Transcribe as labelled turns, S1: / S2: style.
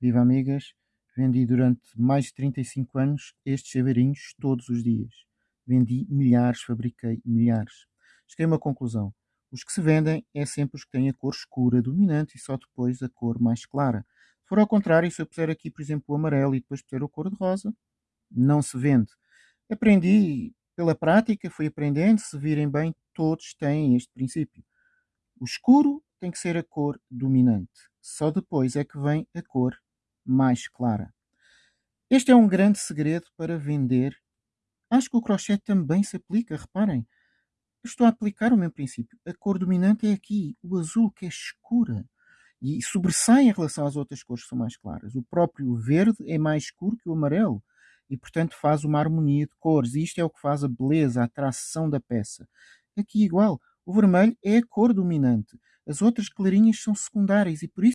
S1: Viva amigas, vendi durante mais de 35 anos estes chaveirinhos todos os dias. Vendi milhares, fabriquei milhares. Cheguei a uma conclusão. Os que se vendem é sempre os que têm a cor escura dominante e só depois a cor mais clara. Se for ao contrário, se eu puser aqui, por exemplo, o amarelo e depois puser a cor de rosa, não se vende. Aprendi pela prática, fui aprendendo, se virem bem, todos têm este princípio. O escuro tem que ser a cor dominante. Só depois é que vem a cor mais clara. Este é um grande segredo para vender. Acho que o crochê também se aplica, reparem. estou a aplicar o mesmo princípio. A cor dominante é aqui, o azul, que é escura. E sobressai em relação às outras cores que são mais claras. O próprio verde é mais escuro que o amarelo. E, portanto, faz uma harmonia de cores. E isto é o que faz a beleza, a atração da peça. Aqui, igual, o vermelho é a cor dominante. As outras clarinhas são secundárias e, por isso,